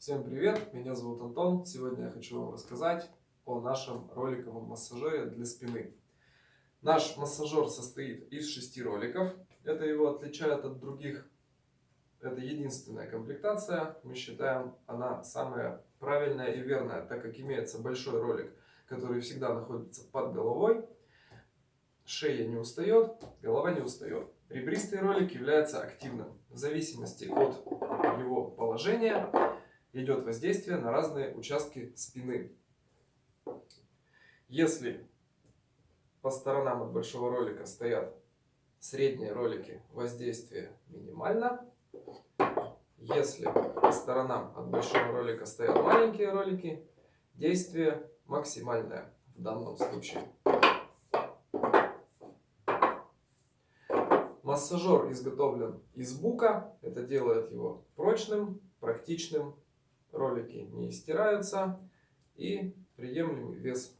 Всем привет, меня зовут Антон. Сегодня я хочу вам рассказать о нашем роликовом массажере для спины. Наш массажер состоит из шести роликов. Это его отличает от других. Это единственная комплектация. Мы считаем, она самая правильная и верная, так как имеется большой ролик, который всегда находится под головой. Шея не устает, голова не устает. Ребристый ролик является активным. В зависимости от его положения идет воздействие на разные участки спины. Если по сторонам от большого ролика стоят средние ролики, воздействие минимально. Если по сторонам от большого ролика стоят маленькие ролики, действие максимальное в данном случае. Массажер изготовлен из бука. Это делает его прочным, практичным ролики не стираются и приемлемый вес